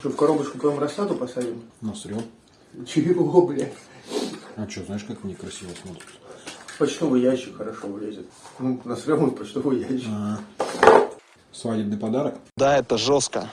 Что, в коробочку прям рассаду посадим? Насрем. Чего, блядь? А что, знаешь, как они красиво смотрят? Почтовый ящик хорошо влезет. Ну, насрем в почтовый ящик. А. Свадебный подарок? Да, это жестко.